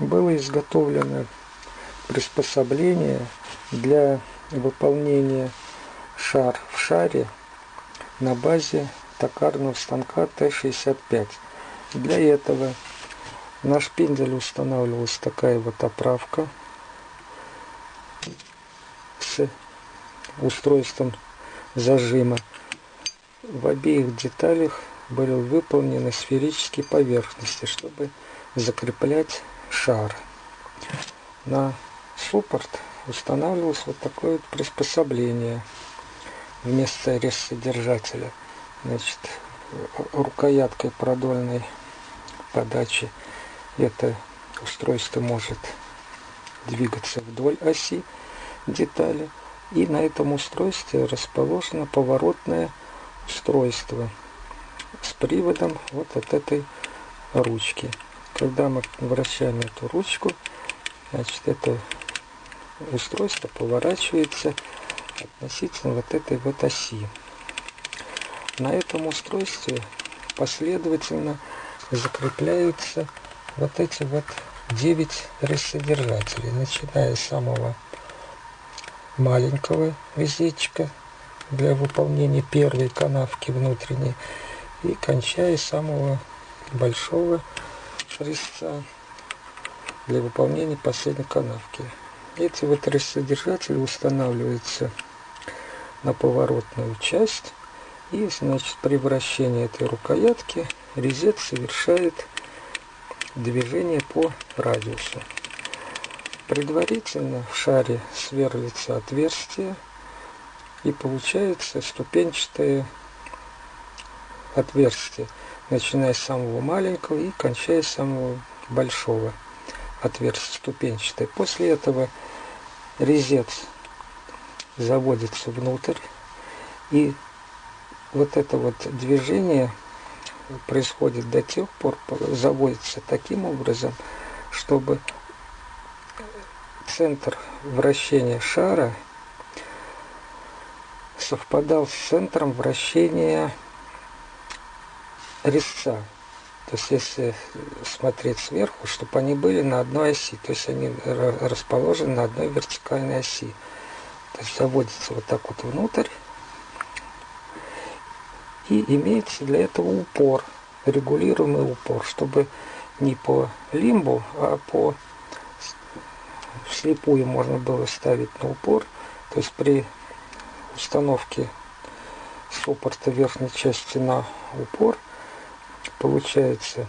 было изготовлено приспособление для выполнения шар в шаре на базе токарного станка Т-65. Для этого на шпиндель устанавливалась такая вот оправка с устройством зажима. В обеих деталях были выполнены сферические поверхности, чтобы закреплять шар. На суппорт устанавливалось вот такое вот приспособление вместо резсодержателя. Значит, рукояткой продольной подачи это устройство может двигаться вдоль оси детали. И на этом устройстве расположено поворотное устройство с приводом вот от этой ручки. Когда мы вращаем эту ручку, значит это устройство поворачивается относительно вот этой вот оси. На этом устройстве последовательно закрепляются вот эти вот 9 рассодержателей, начиная с самого маленького визитчика для выполнения первой канавки внутренней и кончая самого большого резца для выполнения последней канавки. Эти вот рассодержатели устанавливаются на поворотную часть и значит при вращении этой рукоятки резец совершает движение по радиусу. Предварительно в шаре сверлится отверстие и получается ступенчатое отверстие, начиная с самого маленького и кончая с самого большого отверстия ступенчатое. После этого резец заводится внутрь и вот это вот движение происходит до тех пор, заводится таким образом, чтобы центр вращения шара совпадал с центром вращения резца. То есть, если смотреть сверху, чтобы они были на одной оси, то есть они расположены на одной вертикальной оси. То есть заводится вот так вот внутрь, и имеется для этого упор, регулируемый упор, чтобы не по лимбу, а по вслепую можно было ставить на упор. То есть при установке суппорта верхней части на упор получается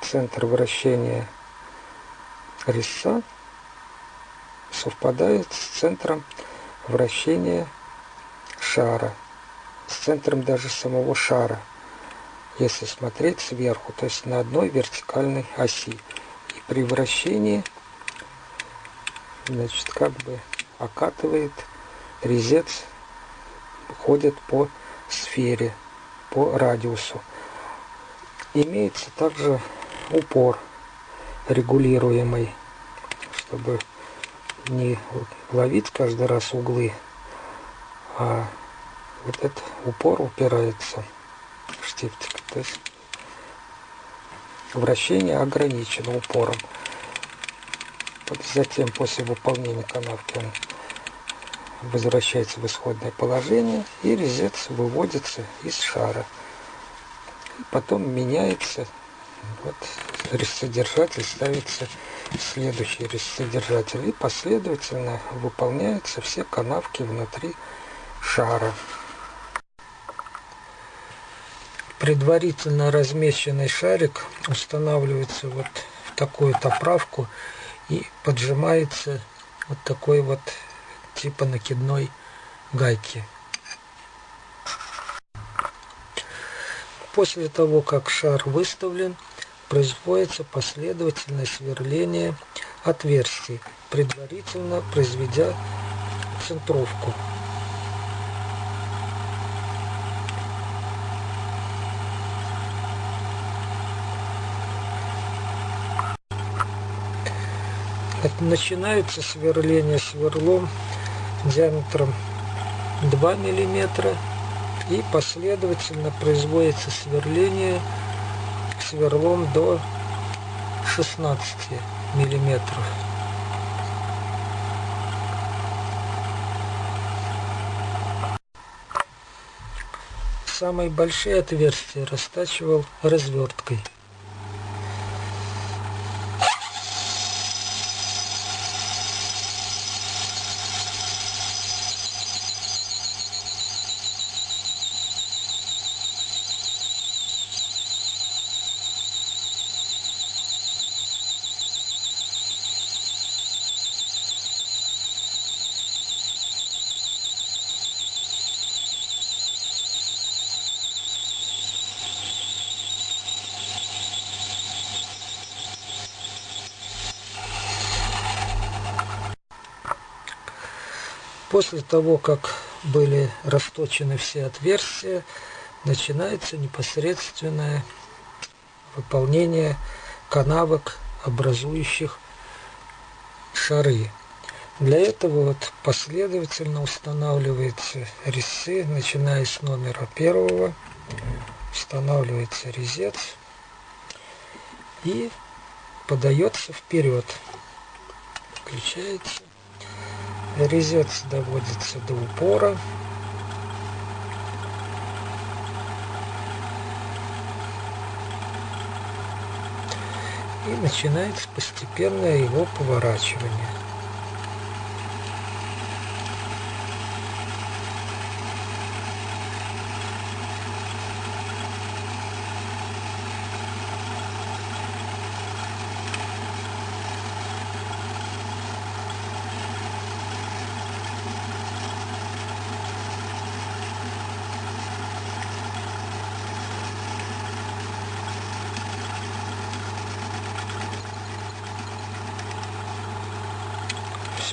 центр вращения резца совпадает с центром вращения шара с центром даже самого шара, если смотреть сверху, то есть на одной вертикальной оси. И при вращении, значит, как бы окатывает резец, ходит по сфере, по радиусу. Имеется также упор регулируемый, чтобы не ловить каждый раз углы, а вот этот упор упирается в штифтик. То есть вращение ограничено упором. Затем после выполнения канавки он возвращается в исходное положение и резец выводится из шара. Потом меняется, вот резцедержатель ставится следующий резцедержатель и последовательно выполняются все канавки внутри шара. предварительно размещенный шарик устанавливается вот в такую-то и поджимается вот такой вот типа накидной гайки. После того, как шар выставлен, производится последовательное сверление отверстий, предварительно произведя центровку. начинается сверление сверлом диаметром 2 мм и последовательно производится сверление сверлом до 16 миллиметров. Самые большие отверстия растачивал разверткой. После того, как были расточены все отверстия, начинается непосредственное выполнение канавок, образующих шары. Для этого вот последовательно устанавливаются резцы, начиная с номера первого, устанавливается резец и подается вперед. Включается. Резец доводится до упора. И начинается постепенное его поворачивание.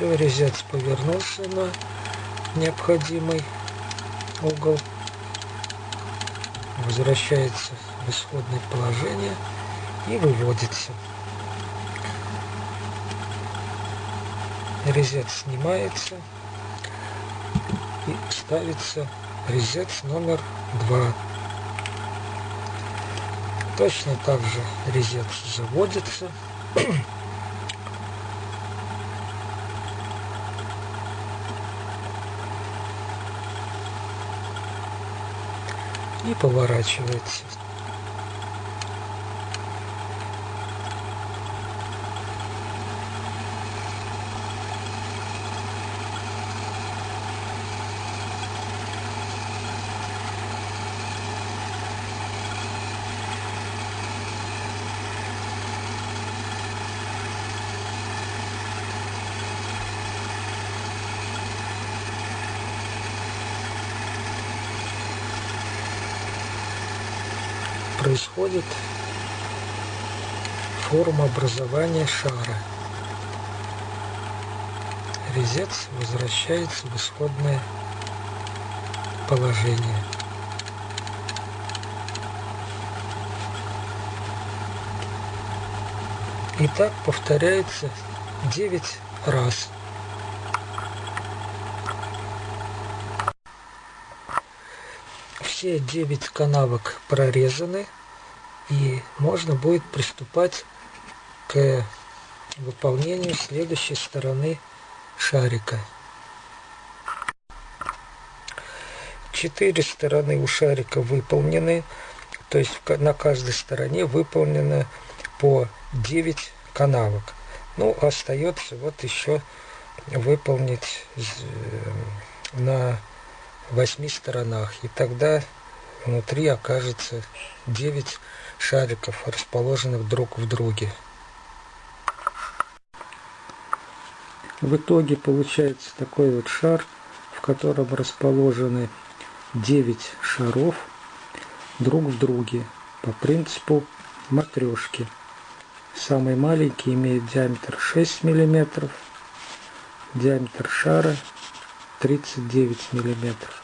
Все, резец повернулся на необходимый угол. Возвращается в исходное положение и выводится. Резец снимается и ставится резец номер два. Точно так же резец заводится. и поворачивается. Происходит форма образования шара. Резец возвращается в исходное положение. И так повторяется 9 раз. Все 9 канавок прорезаны и можно будет приступать к выполнению следующей стороны шарика. Четыре стороны у шарика выполнены, то есть на каждой стороне выполнено по 9 канавок. Ну, остается вот еще выполнить э, на восьми сторонах. И тогда внутри окажется 9 шариков, расположенных друг в друге. В итоге получается такой вот шар, в котором расположены 9 шаров друг в друге по принципу матрешки. Самый маленький имеет диаметр 6 мм, диаметр шара 39 миллиметров.